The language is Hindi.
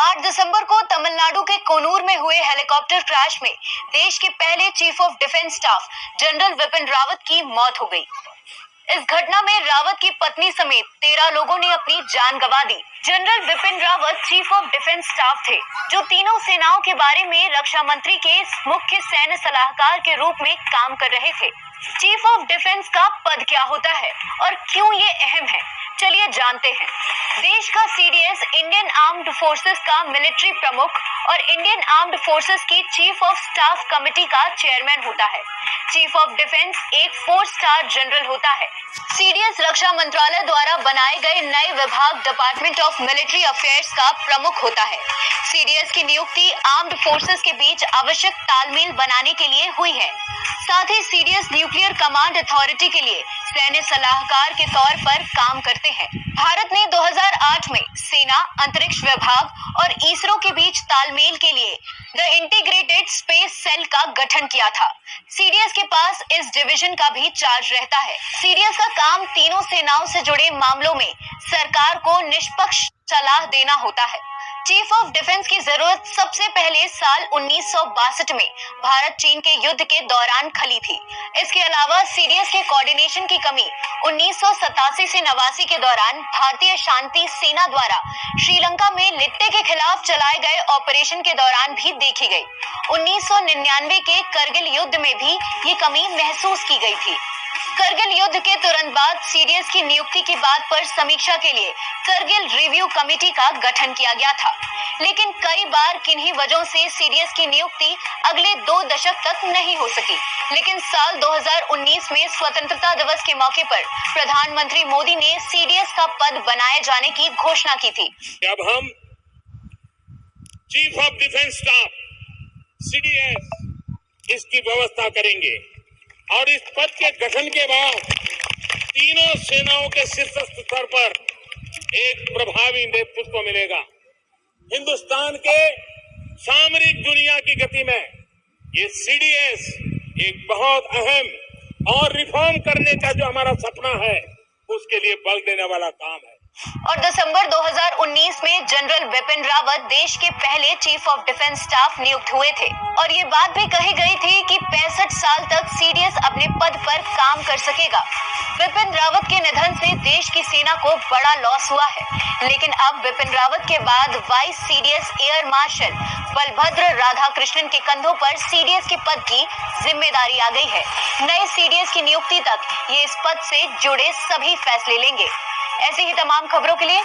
8 दिसंबर को तमिलनाडु के कोनूर में हुए हेलीकॉप्टर क्रैश में देश के पहले chief of defence staff, general Vipin Rawat की मौत हो गई। इस घटना में रावत की पत्नी समेत तेरह लोगों ने अपनी जान गंवा दी। General Vipin Rawat chief of defence staff थे, जो तीनों सेनाओं के बारे में रक्षा मंत्री के मुख्य सैन्य सलाहकार के रूप में काम कर रहे थे। चीफ ऑफ़ डिफेंस का पद क्या होता है और क्यों ये अहम है? चलिए जानते हैं। देश का सीडीएस इंडियन आर्म्ड फोर्सेस का मिलिट्री प्रमुख और इंडियन आर्म्ड फोर्सेस की चीफ ऑफ़ स्टाफ कमेटी का चेयरमैन होता है। चीफ ऑफ़ डिफेंस एक फोर स्टार जनरल होता है। सीडीएस रक्षा मंत्रालय द्वारा बनाए गए नए विभाग डिपार्टमेंट ऑफ़ मिलिट्री अफेयर्स का प्रमुख होता है। सीडीएस की नियुक्ति आर्म्ड फोर्सेस के बीच आवश्यक तालमेल बनाने के लिए हुई है। साथ ही सीडीएस न्यूक्लियर कमांड अथॉरिटी के लिए सैन्य सलाहकार के तौर पर काम करते हैं। भारत ने 2008 में सेना, अंतरिक्ष विभाग और इसरो के बीच तालमेल के लिए द इंटीग्रेटेड स्पेस सेल का गठन किया था। सीडीएस के पास इस डिवीज़न का भी चार्ज रहता है। सीडीएस का काम तीनों सेनाओं से जुड़े मामलों में सरकार को निष्पक्ष सलाह देना होता है। चीफ ऑफ़ डिफेंस की ज़रूरत सबसे पहले साल उन्नीस सौ बासठ में भारत चीन के युद्ध के दौरान खली थी। इसके अलावा सीरियस के कोऑर्डिनेशन की कमी उन्नीस से नवासी के दौरान भारतीय शांति सेना द्वारा श्रीलंका में लिट्टे के खिलाफ चलाए गए ऑपरेशन के दौरान भी देखी गई। 1999 के करगिल युद्ध में भी ये कमी महसूस की गई थी। करगिल युद्ध के तुरंत बाद सीडीएस की नियुक्ति की बात पर समीक्षा के लिए करगिल रिव्यू कमेटी का गठन किया गया था। लेकिन कई बार किन्हीं वजहों से सीडीएस की नियुक्ति अगले दो दशक तक नहीं हो सकी। लेकिन साल 2019 में स्वतंत्रता दिवस के मौके पर प्रधानमंत्री मोदी ने सीडीएस का पद बनाए जाने की घोषणा की थी। अब हम chief of defence staff, CDS, इसकी व्यवस्था करेंगे और इस पद के गठन के बाद तीनों सेनाओं के शीर्ष स्तर पर एक प्रभावी नेतृत्व मिलेगा। हिंदुस्तान के सामरिक दुनिया की गति में ये सीडीएस एक बहुत अहम और रिफॉर्म करने का जो हमारा सपना है, उसके लिए बल देने वाला काम है। और दिसंबर 2019 में जनरल बिपिन रावत देश के पहले चीफ ऑफ़ डिफेंस स्टाफ नियुक्त हुए थे। और ये बात भी कही गई थी कि पैंसठ साल अपने पद पर काम कर सकेगा। बिपिन रावत के निधन से देश की सेना को बड़ा लॉस हुआ है। लेकिन अब बिपिन रावत के बाद vice CDS air marshal Balbhadra Radhakrishnan के कंधों पर सीडीएस के पद की ज़िम्मेदारी आ गई है। नए सीडीएस की नियुक्ति तक ये इस पद से जुड़े सभी फैसले लेंगे। ऐसी ही तमाम खबरों के लिए